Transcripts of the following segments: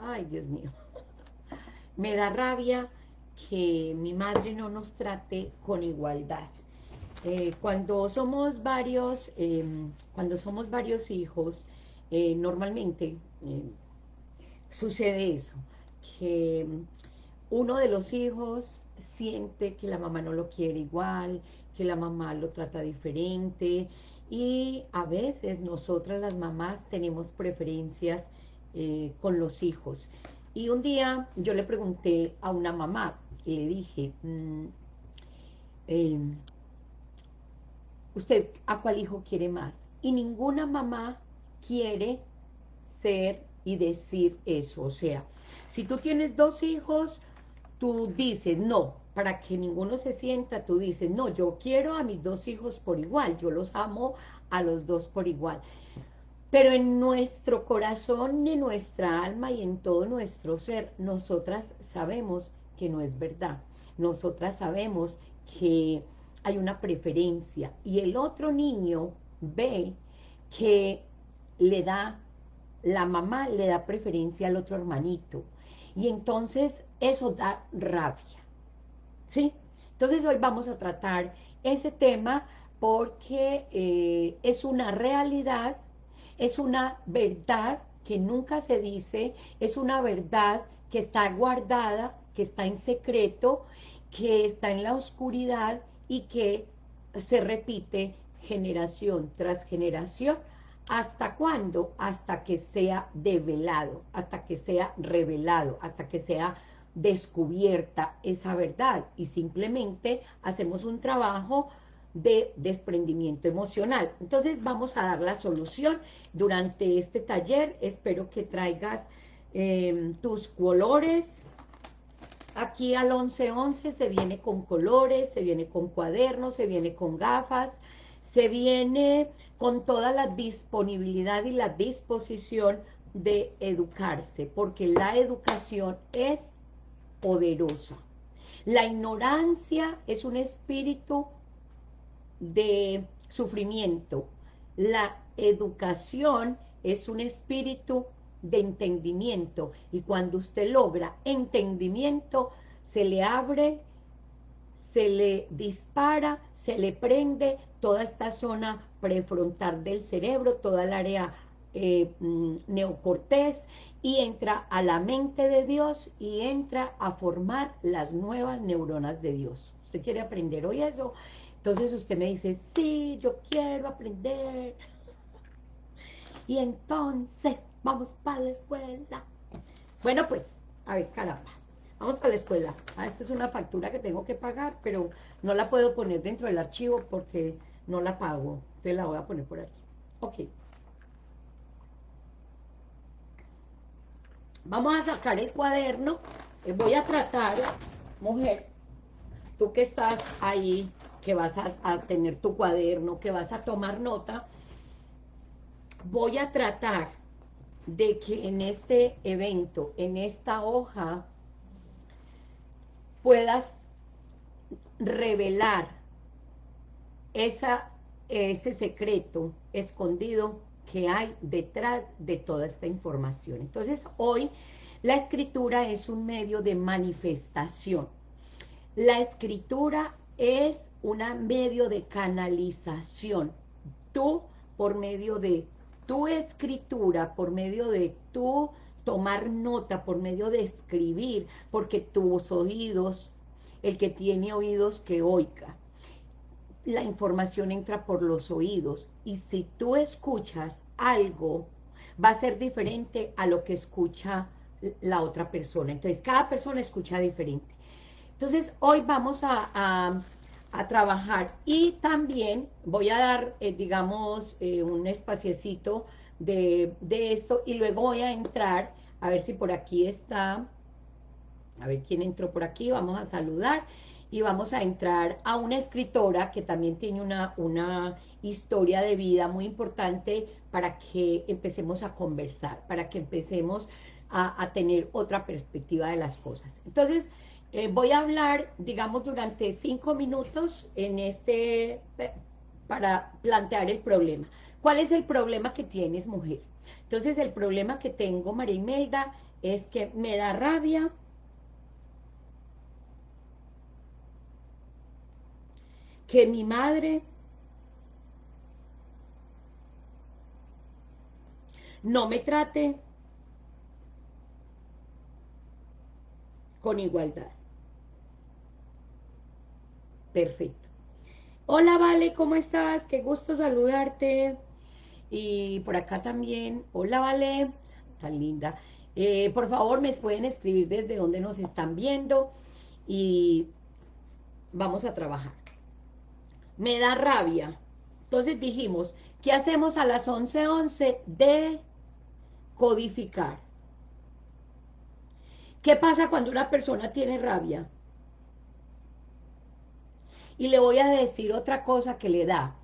ay Dios mío, me da rabia que mi madre no nos trate con igualdad. Eh, cuando somos varios, em, cuando somos varios hijos, eh, normalmente em, sucede eso, que uno de los hijos siente que la mamá no lo quiere igual, que la mamá lo trata diferente, y a veces nosotras las mamás tenemos preferencias eh, con los hijos. Y un día yo le pregunté a una mamá, y le dije, mm, em, ¿usted a cuál hijo quiere más? Y ninguna mamá quiere ser y decir eso. O sea, si tú tienes dos hijos, tú dices, no, para que ninguno se sienta, tú dices, no, yo quiero a mis dos hijos por igual, yo los amo a los dos por igual. Pero en nuestro corazón, en nuestra alma y en todo nuestro ser, nosotras sabemos que no es verdad. Nosotras sabemos que hay una preferencia y el otro niño ve que le da, la mamá le da preferencia al otro hermanito y entonces eso da rabia. ¿sí? Entonces hoy vamos a tratar ese tema porque eh, es una realidad, es una verdad que nunca se dice, es una verdad que está guardada, que está en secreto, que está en la oscuridad y que se repite generación tras generación. ¿Hasta cuándo? Hasta que sea develado, hasta que sea revelado, hasta que sea descubierta esa verdad y simplemente hacemos un trabajo de desprendimiento emocional. Entonces vamos a dar la solución durante este taller. Espero que traigas em, tus colores. Aquí al 1111 se viene con colores, se viene con cuadernos, se viene con gafas, se viene con toda la disponibilidad y la disposición de educarse, porque la educación es poderosa. La ignorancia es un espíritu de sufrimiento. La educación es un espíritu de entendimiento. Y cuando usted logra entendimiento, se le abre, se le dispara, se le prende toda esta zona prefrontal del cerebro, toda el área eh, mm, neocortés, y entra a la mente de Dios y entra a formar las nuevas neuronas de Dios. ¿Usted quiere aprender hoy eso? Entonces usted me dice, sí, yo quiero aprender. Y entonces, vamos para la escuela. Bueno, pues, a ver, caramba. Vamos para la escuela. Ah, esto es una factura que tengo que pagar, pero no la puedo poner dentro del archivo porque no la pago. Entonces la voy a poner por aquí. Ok. Vamos a sacar el cuaderno. Eh, voy a tratar, mujer, tú que estás ahí, que vas a, tener tu cuaderno, que vas a tomar nota, voy a tratar de que en este evento, en esta hoja, puedas revelar esa, ese secreto escondido que hay detrás de toda esta información. Entonces, hoy la escritura es un medio de manifestación. La escritura es un medio de canalización. Tú, por medio de tu escritura, por medio de tu tomar nota, por medio de escribir, porque tus oídos, el que tiene oídos que oiga, la información entra por los oídos y si tú escuchas algo, va a ser diferente a lo que escucha la otra persona. Entonces, cada persona escucha diferente. Entonces, hoy vamos a, trabajar y también voy a dar, eh, digamos, eh, un espaciecito de, de esto y luego voy a entrar, a ver si por aquí está, a ver quién entró por aquí, vamos a saludar y vamos a entrar a una escritora que también tiene una, una historia de vida muy importante para que empecemos a conversar, para que empecemos a, tener otra perspectiva de las cosas. Entonces, eh, voy a hablar, digamos, durante cinco minutos en este, para plantear el problema. ¿Cuál es el problema que tienes, mujer? Entonces, el problema que tengo, María Imelda, es que me da rabia que mi madre no me trate con igualdad. Perfecto. Hola, Vale, ¿cómo estás? Qué gusto saludarte. Y por acá también, hola, Vale, tan linda. Eh, por favor, me pueden escribir desde donde nos están viendo y vamos a trabajar. Me da rabia. Entonces dijimos, ¿qué hacemos a las 11.11? 11? De codificar. ¿Qué pasa cuando una persona tiene rabia? Y le voy a decir otra cosa que le da.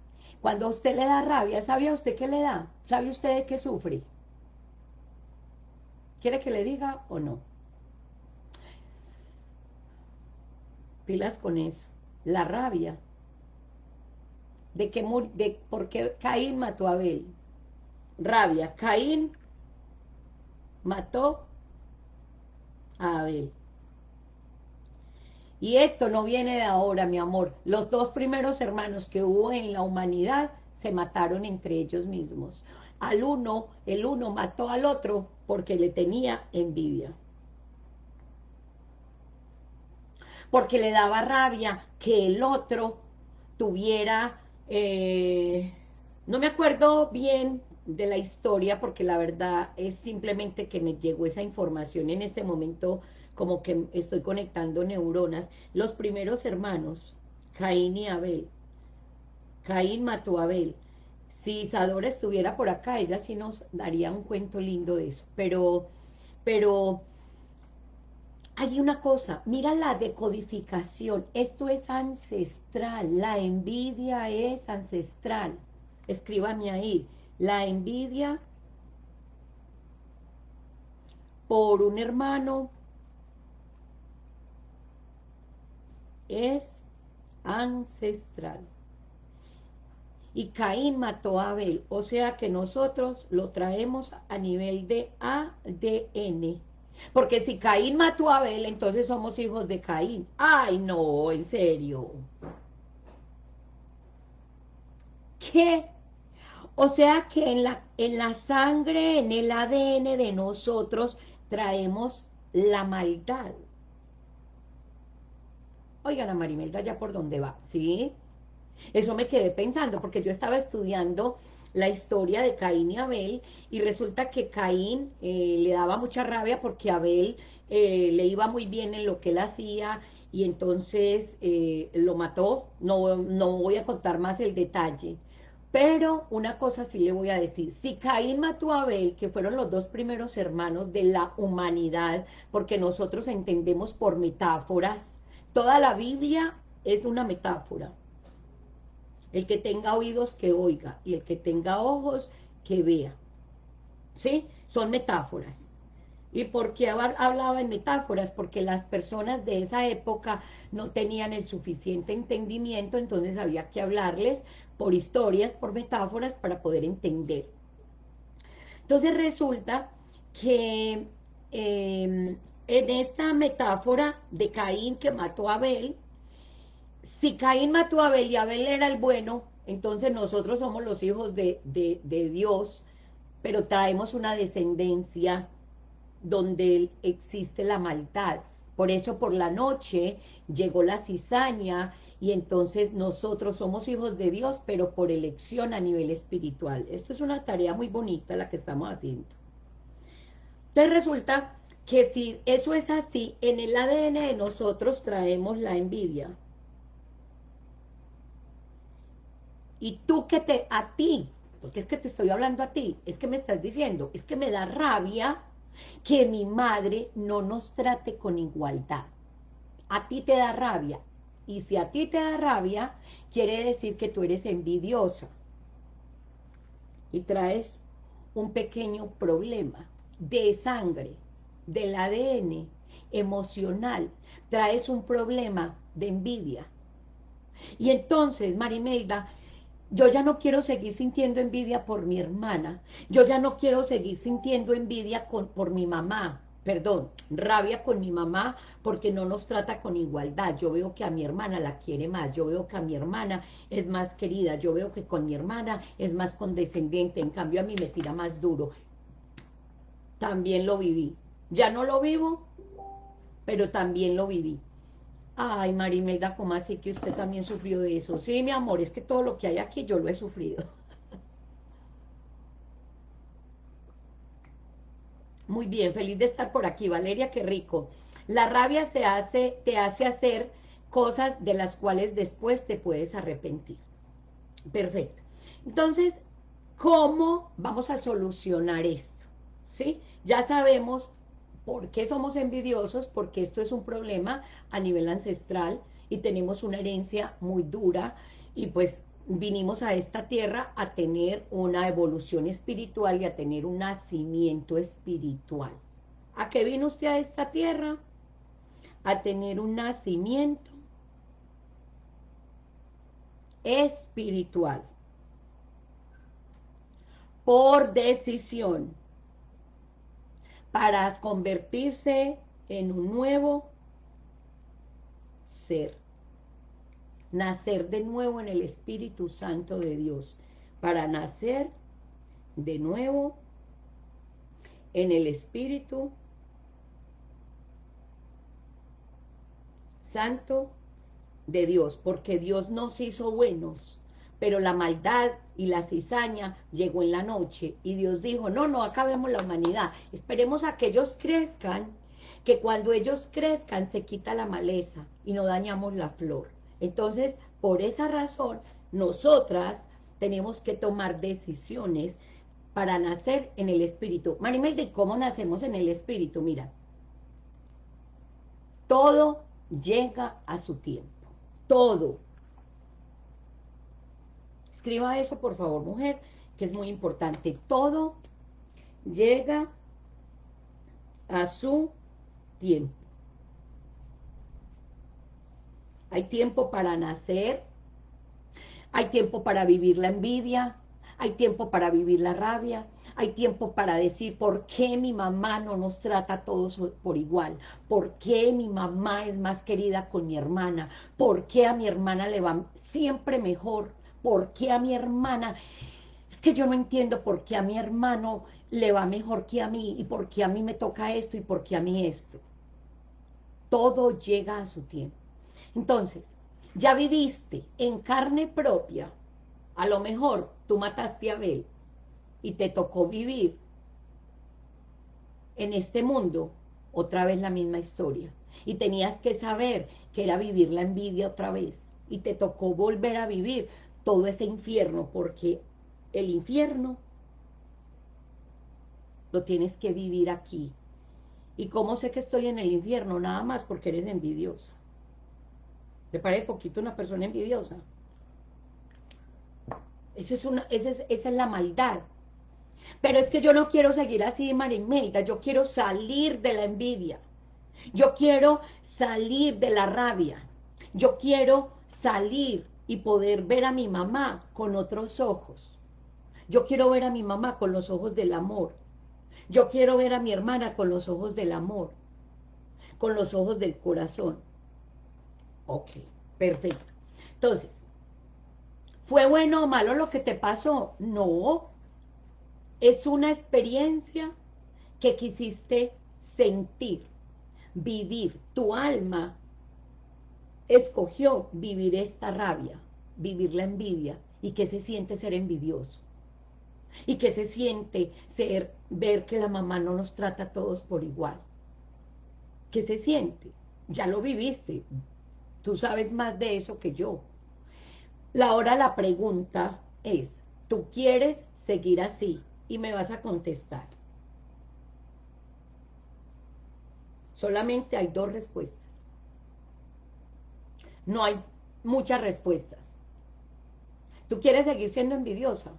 Cuando a usted le da rabia, ¿sabe usted qué le da? ¿Sabe usted de qué sufre? ¿Quiere que le diga o no? Pilas con eso. La rabia. De que de por qué Caín mató a Abel. Rabia. Caín mató a Abel. Y esto no viene de ahora, mi amor. Los dos primeros hermanos que hubo en la humanidad se mataron entre ellos mismos. Al uno, el uno mató al otro porque le tenía envidia. Porque le daba rabia que el otro tuviera... Eh, no me acuerdo bien de la historia porque la verdad es simplemente que me llegó esa información en este momento como que estoy conectando neuronas, los primeros hermanos, Caín y Abel. Caín mató a Abel. Si Isadora estuviera por acá, ella sí nos daría un cuento lindo de eso. Pero, pero, hay una cosa, mira la decodificación. Esto es ancestral, la envidia es ancestral. Escríbame ahí. La envidia por un hermano es ancestral. Y Caín mató a Abel, o sea que nosotros lo traemos a nivel de ADN. Porque si Caín mató a Abel, entonces somos hijos de Caín. ¡Ay, no! En serio. ¿Qué? O sea que en la, en la sangre, en el ADN de nosotros, traemos la maldad. Oigan, a Marimelda ya por dónde va, ¿sí? Eso me quedé pensando, porque yo estaba estudiando la historia de Caín y Abel, y resulta que Caín eh, le daba mucha rabia porque Abel eh, le iba muy bien en lo que él hacía, y entonces eh, lo mató, no, no voy a contar más el detalle, pero una cosa sí le voy a decir, si Caín mató a Abel, que fueron los dos primeros hermanos de la humanidad, porque nosotros entendemos por metáforas, Toda la Biblia es una metáfora. El que tenga oídos que oiga y el que tenga ojos que vea. ¿Sí? Son metáforas. ¿Y por qué hablaba en metáforas? Porque las personas de esa época no tenían el suficiente entendimiento, entonces había que hablarles por historias, por metáforas, para poder entender. Entonces resulta que em, en esta metáfora de Caín que mató a Abel, si Caín mató a Abel y Abel era el bueno, entonces nosotros somos los hijos de, de Dios, pero traemos una descendencia donde existe la maldad. Por eso por la noche llegó la cizaña y entonces nosotros somos hijos de Dios, pero por elección a nivel espiritual. Esto es una tarea muy bonita la que estamos haciendo. Entonces resulta que si eso es así, en el ADN de nosotros traemos la envidia. Y tú que te, a ti, porque es que te estoy hablando a ti, es que me estás diciendo, es que me da rabia que mi madre no nos trate con igualdad. A ti te da rabia. Y si a ti te da rabia, quiere decir que tú eres envidiosa. Y traes un pequeño problema de sangre del ADN emocional, traes un problema de envidia. Y entonces, Marimelda, yo ya no quiero seguir sintiendo envidia por mi hermana, yo ya no quiero seguir sintiendo envidia por mi mamá, perdón, rabia con mi mamá porque no nos trata con igualdad. Yo veo que a mi hermana la quiere más, yo veo que a mi hermana es más querida, yo veo que con mi hermana es más condescendiente, en cambio a mí me tira más duro. También lo viví. Ya no lo vivo, pero también lo viví. Ay, Marimelda, ¿cómo así que usted también sufrió de eso? Sí, mi amor, es que todo lo que hay aquí yo lo he sufrido. Muy bien, feliz de estar por aquí, Valeria, qué rico. La rabia se hace, te hace hacer cosas de las cuales después te puedes arrepentir. Perfecto. Entonces, ¿cómo vamos a solucionar esto? ¿Sí? Ya sabemos por qué somos envidiosos, porque esto es un problema a nivel ancestral y tenemos una herencia muy dura y pues vinimos a esta tierra a tener una evolución espiritual y a tener un nacimiento espiritual. ¿A qué vino usted a esta tierra? A tener un nacimiento espiritual. Por decisión. Para convertirse en un nuevo ser. Nacer de nuevo en el Espíritu Santo de Dios, para nacer de nuevo en el Espíritu Santo de Dios, porque Dios nos hizo buenos, pero la maldad y la cizaña llegó en la noche, y Dios dijo, no, no acabemos la humanidad, esperemos a que ellos crezcan, que cuando ellos crezcan se quita la maleza y no dañamos la flor. Entonces, por esa razón, nosotras tenemos que tomar decisiones para nacer en el Espíritu. Marimel, ¿de cómo nacemos en el Espíritu? Mira, todo llega a su tiempo. Todo. Escriba eso, por favor, mujer, que es muy importante. Todo llega a su tiempo. Hay tiempo para nacer, hay tiempo para vivir la envidia, hay tiempo para vivir la rabia, hay tiempo para decir por qué mi mamá no nos trata a todos por igual, por qué mi mamá es más querida con mi hermana, por qué a mi hermana le va siempre mejor, por qué a mi hermana, es que yo no entiendo por qué a mi hermano le va mejor que a mí, y por qué a mí me toca esto, y por qué a mí esto. Todo llega a su tiempo. Entonces, ya viviste en carne propia, a lo mejor tú mataste a Abel y te tocó vivir en este mundo otra vez la misma historia. Y tenías que saber que era vivir la envidia otra vez. Y te tocó volver a vivir todo ese infierno, porque el infierno lo tienes que vivir aquí. ¿Y cómo sé que estoy en el infierno? Nada más porque eres envidiosa. ¿Te parece poquito una persona envidiosa? Esa es, una, esa es, esa es la maldad. Pero es que yo no quiero seguir así, Marimelda. Yo quiero salir de la envidia. Yo quiero salir de la rabia. Yo quiero salir y poder ver a mi mamá con otros ojos. Yo quiero ver a mi mamá con los ojos del amor. Yo quiero ver a mi hermana con los ojos del amor, con los ojos del corazón. Ok, perfecto. Entonces, ¿fue bueno o malo lo que te pasó? No, es una experiencia que quisiste sentir, vivir. Tu alma escogió vivir esta rabia, vivir la envidia. ¿Y qué se siente ser envidioso? ¿Y qué se siente ser, ver que la mamá no nos trata a todos por igual? ¿Qué se siente? Ya lo viviste, Tú sabes más de eso que yo. La hora la pregunta es, ¿tú quieres seguir así? Y me vas a contestar. Solamente hay dos respuestas. No hay muchas respuestas. ¿Tú quieres seguir siendo envidiosa?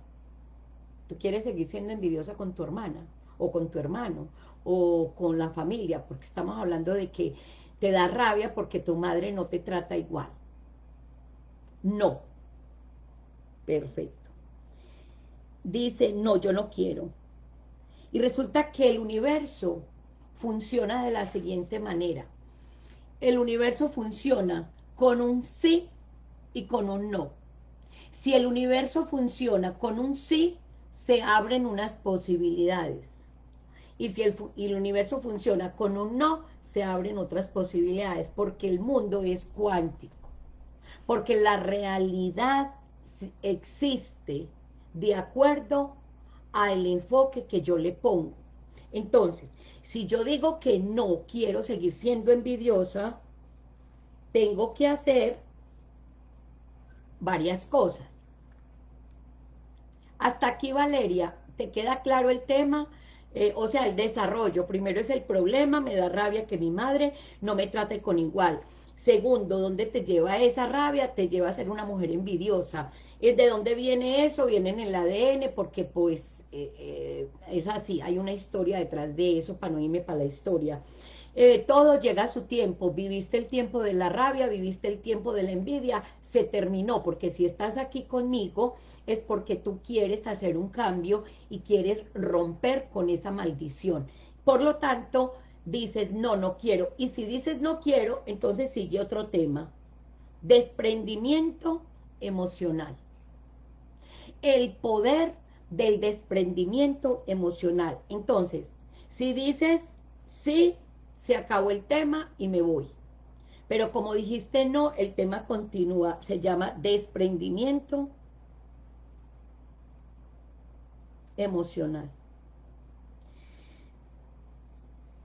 ¿Tú quieres seguir siendo envidiosa con tu hermana? ¿O con tu hermano? ¿O con la familia? Porque estamos hablando de que te da rabia porque tu madre no te trata igual. No. Perfecto. Dice, no, yo no quiero. Y resulta que el universo funciona de la siguiente manera. El universo funciona con un sí y con un no. Si el universo funciona con un sí, se abren unas posibilidades. Y si el, el, universo funciona con un no, se abren otras posibilidades, porque el mundo es cuántico. Porque la realidad existe de acuerdo al enfoque que yo le pongo. Entonces, si yo digo que no quiero seguir siendo envidiosa, tengo que hacer varias cosas. Hasta aquí, Valeria, ¿te queda claro el tema? Eh, o sea, el desarrollo. Primero es el problema, me da rabia que mi madre no me trate con igual. Segundo, ¿dónde te lleva esa rabia? Te lleva a ser una mujer envidiosa. ¿De dónde viene eso? Viene en el ADN, porque pues eh, eh, es así, hay una historia detrás de eso, para no irme para la historia. Eh, todo llega a su tiempo, viviste el tiempo de la rabia, viviste el tiempo de la envidia, se terminó, porque si estás aquí conmigo es porque tú quieres hacer un cambio y quieres romper con esa maldición. Por lo tanto, dices, no, no quiero. Y si dices no quiero, entonces sigue otro tema. Desprendimiento emocional. El poder del desprendimiento emocional. Entonces, si dices sí, se acabó el tema y me voy. Pero como dijiste no, el tema continúa, se llama desprendimiento emocional.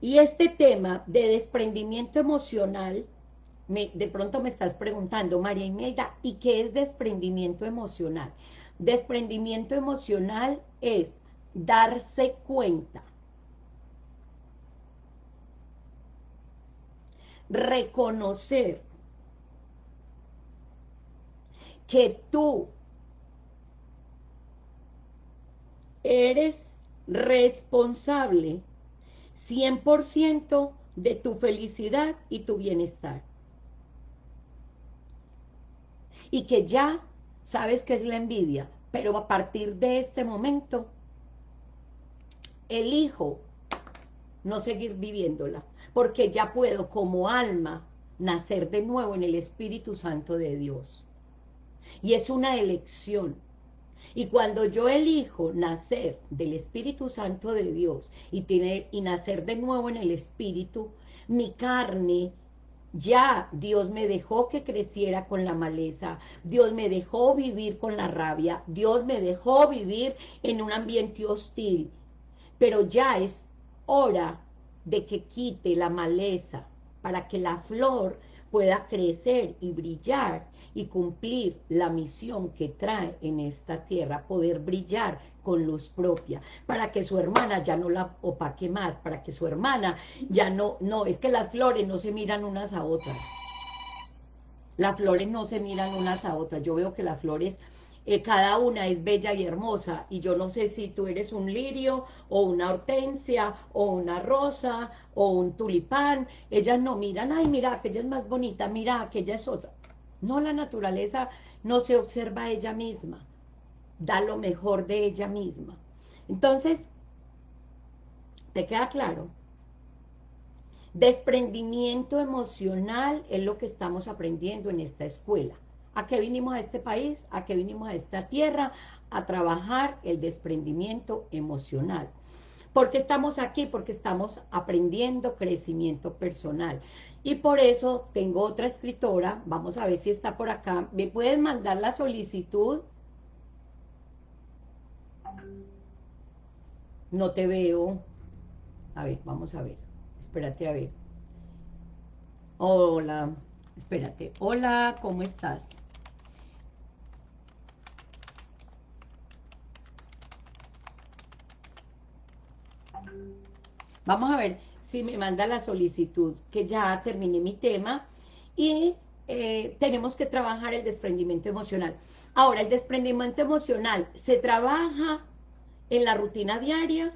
Y este tema de desprendimiento emocional, me, de pronto me estás preguntando, María Imelda, ¿y qué es desprendimiento emocional? Desprendimiento emocional es darse cuenta, reconocer que tú eres responsable 100% de tu felicidad y tu bienestar. Y que ya sabes qué es la envidia, pero a partir de este momento, elijo no seguir viviéndola, porque ya puedo como alma nacer de nuevo en el Espíritu Santo de Dios. Y es una elección. Y cuando yo elijo nacer del Espíritu Santo de Dios y, tener, y nacer de nuevo en el Espíritu, mi carne ya Dios me dejó que creciera con la maleza, Dios me dejó vivir con la rabia, Dios me dejó vivir en un ambiente hostil, pero ya es hora de que quite la maleza para que la flor pueda crecer y brillar y cumplir la misión que trae en esta tierra, poder brillar con luz propia, para que su hermana ya no la opaque más, para que su hermana ya no, no, es que las flores no se miran unas a otras, las flores no se miran unas a otras, yo veo que las flores eh, cada una es bella y hermosa, y yo no sé si tú eres un lirio, o una hortensia, o una rosa, o un tulipán, ellas no miran, ay mira, aquella es más bonita, mira, aquella es otra, no, la naturaleza no se observa a ella misma, da lo mejor de ella misma. Entonces, ¿te queda claro? Desprendimiento emocional es lo que estamos aprendiendo en esta escuela. ¿A qué vinimos a este país? ¿A qué vinimos a esta tierra? A trabajar el desprendimiento emocional. ¿Por qué estamos aquí? Porque estamos aprendiendo crecimiento personal. Y por eso tengo otra escritora, vamos a ver si está por acá. ¿Me pueden mandar la solicitud? No te veo. A ver, vamos a ver. Espérate a ver. Hola, espérate. Hola, ¿cómo estás? Vamos a ver si me manda la solicitud, que ya terminé mi tema, y eh, tenemos que trabajar el desprendimiento emocional. Ahora, el desprendimiento emocional se trabaja en la rutina diaria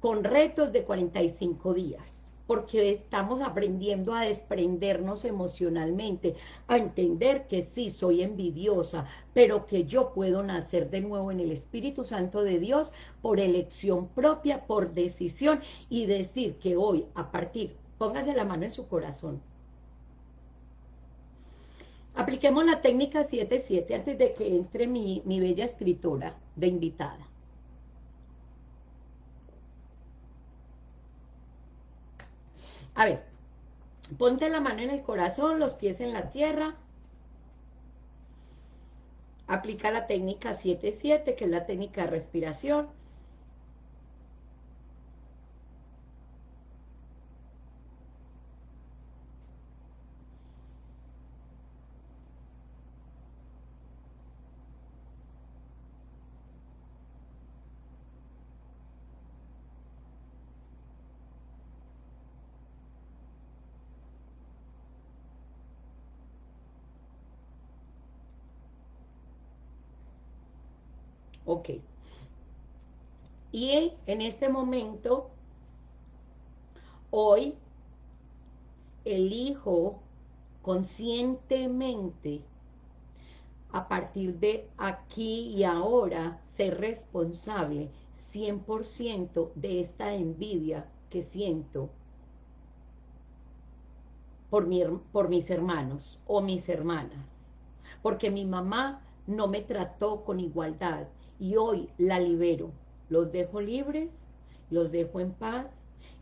con retos de 45 días. Porque estamos aprendiendo a desprendernos emocionalmente, a entender que sí, soy envidiosa, pero que yo puedo nacer de nuevo en el Espíritu Santo de Dios por elección propia, por decisión, y decir que hoy, a partir, póngase la mano en su corazón, Apliquemos la técnica 7-7 antes de que entre mi, mi bella escritora de invitada. A ver, ponte la mano en el corazón, los pies en la tierra. Aplica la técnica 7-7, que es la técnica de respiración. Ok. Y en este momento, hoy, elijo conscientemente, a partir de aquí y ahora, ser responsable 100% de esta envidia que siento por, mi, por mis hermanos o mis hermanas. Porque mi mamá no me trató con igualdad y hoy la libero. Los dejo libres, los dejo en paz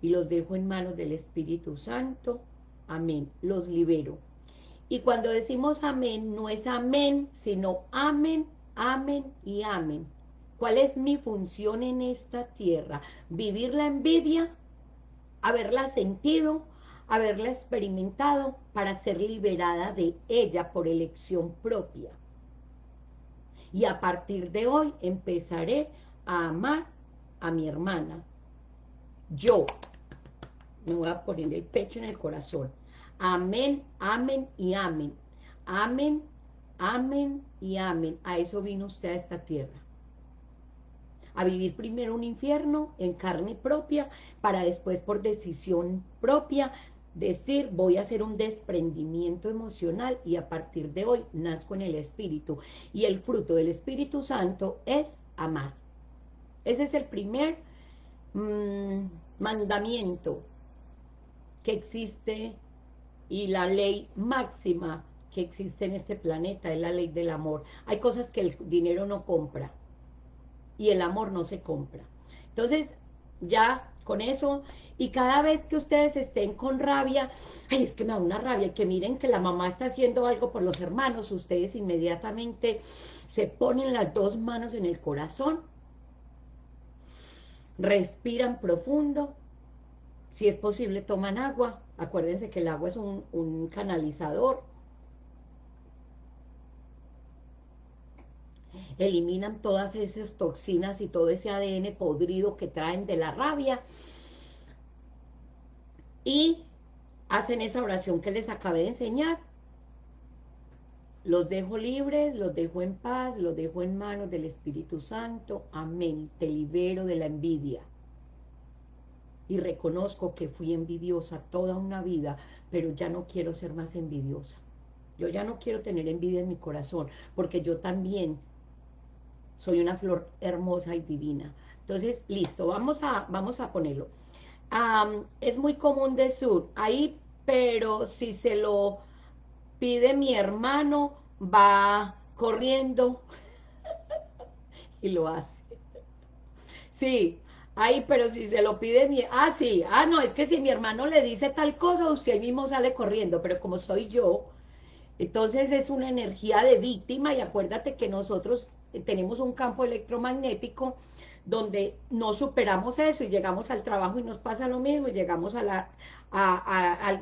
y los dejo en manos del Espíritu Santo. Amén. Los libero. Y cuando decimos amén, no es amén, sino amén, amén y amén. ¿Cuál es mi función en esta tierra? Vivir la envidia, haberla sentido, haberla experimentado para ser liberada de ella por elección propia y a partir de hoy empezaré a amar a mi hermana. Yo me voy a poner el pecho en el corazón. Amén, amén y amén. Amén, amén y amén. A eso vino usted a esta tierra. A vivir primero un infierno en carne propia, para después por decisión propia decir voy a hacer un desprendimiento emocional y a partir de hoy nazco en el Espíritu. Y el fruto del Espíritu Santo es amar. Ese es el primer mm, mandamiento que existe y la ley máxima que existe en este planeta es la ley del amor. Hay cosas que el dinero no compra y el amor no se compra. Entonces, ya con eso. Y cada vez que ustedes estén con rabia, ay, es que me da una rabia, que miren que la mamá está haciendo algo por los hermanos, ustedes inmediatamente se ponen las dos manos en el corazón, respiran profundo, si es posible toman agua, acuérdense que el agua es un, un canalizador, eliminan todas esas toxinas y todo ese ADN podrido que traen de la rabia, y hacen esa oración que les acabé de enseñar. Los dejo libres, los dejo en paz, los dejo en manos del Espíritu Santo. Amén. Te libero de la envidia. Y reconozco que fui envidiosa toda una vida, pero ya no quiero ser más envidiosa. Yo ya no quiero tener envidia en mi corazón, porque yo también soy una flor hermosa y divina. Entonces, listo, vamos a, vamos a ponerlo es muy común de sur, ahí, pero si se lo pide mi hermano, va corriendo y lo hace. Sí, ahí, pero si se lo pide mi... Ah, sí, ah, no, es que si mi hermano le dice tal cosa, usted mismo sale corriendo, pero como soy yo, entonces es una energía de víctima y acuérdate que nosotros tenemos un campo electromagnético donde no superamos eso y llegamos al trabajo y nos pasa lo mismo, y llegamos al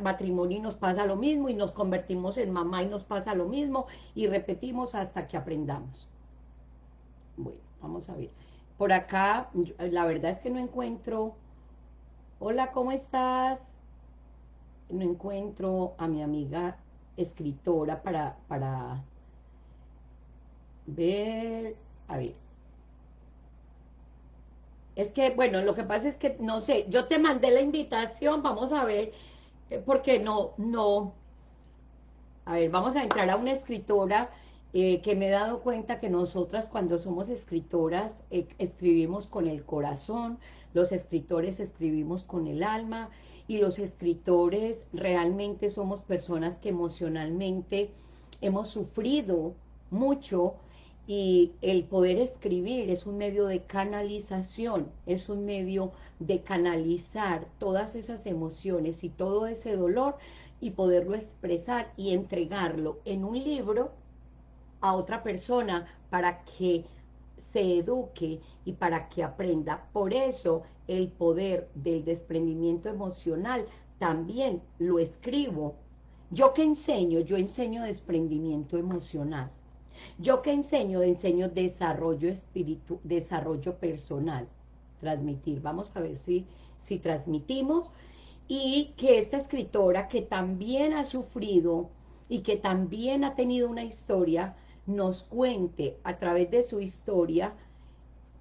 matrimonio y nos pasa lo mismo, y nos convertimos en mamá y nos pasa lo mismo, y repetimos hasta que aprendamos. Bueno, vamos a ver. Por acá, la verdad es que no encuentro... Hola, ¿cómo estás? No encuentro a mi amiga escritora para, para ver... A ver, Es que, bueno, lo que pasa es que, no sé, yo te mandé la invitación, vamos a ver, eh, porque no, no, a ver, vamos a entrar a una escritora eh, que me he dado cuenta que nosotras cuando somos escritoras eh, escribimos con el corazón, los escritores escribimos con el alma y los escritores realmente somos personas que emocionalmente hemos sufrido mucho y el poder escribir es un medio de canalización, es un medio de canalizar todas esas emociones y todo ese dolor y poderlo expresar y entregarlo en un libro a otra persona para que se eduque y para que aprenda. Por eso el poder del desprendimiento emocional también lo escribo. Yo que enseño, yo enseño desprendimiento emocional. Yo que enseño, enseño desarrollo espíritu, desarrollo personal. Transmitir, vamos a ver si, si transmitimos y que esta escritora que también ha sufrido y que también ha tenido una historia, nos cuente a través de su historia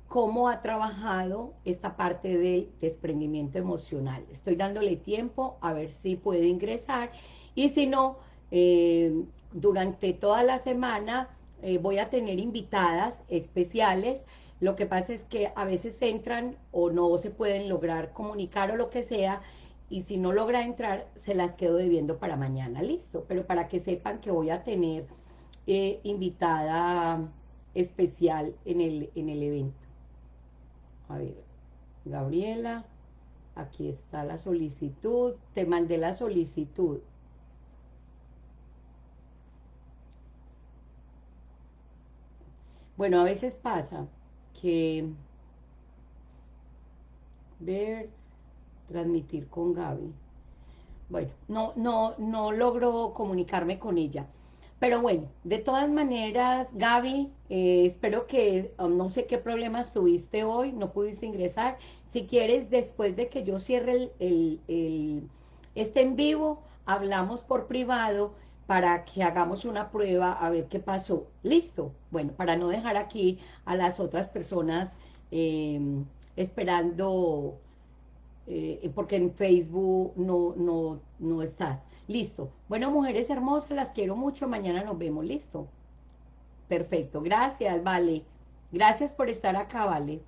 cómo ha trabajado esta parte del desprendimiento emocional. Estoy dándole tiempo a ver si puede ingresar y si no, eh, durante toda la semana eh, voy a tener invitadas especiales. Lo que pasa es que a veces entran o no se pueden lograr comunicar o lo que sea, y si no logra entrar, se las quedo debiendo para mañana, listo. Pero para que sepan que voy a tener eh, invitada especial en el, en el evento. A ver, Gabriela, aquí está la solicitud, te mandé la solicitud. Bueno, a veces pasa que ver transmitir con Gaby. Bueno, no, no, no logro comunicarme con ella. Pero bueno, de todas maneras, Gaby, eh, espero que, um, no sé qué problemas tuviste hoy, no pudiste ingresar. Si quieres, después de que yo cierre el, el, este en vivo, hablamos por privado para que hagamos una prueba a ver qué pasó. ¿Listo? Bueno, para no dejar aquí a las otras personas eh, esperando eh, porque en Facebook no, no, no estás. Listo. Bueno, mujeres hermosas, las quiero mucho. Mañana nos vemos. Listo. Perfecto. Gracias, vale. Gracias por estar acá, vale.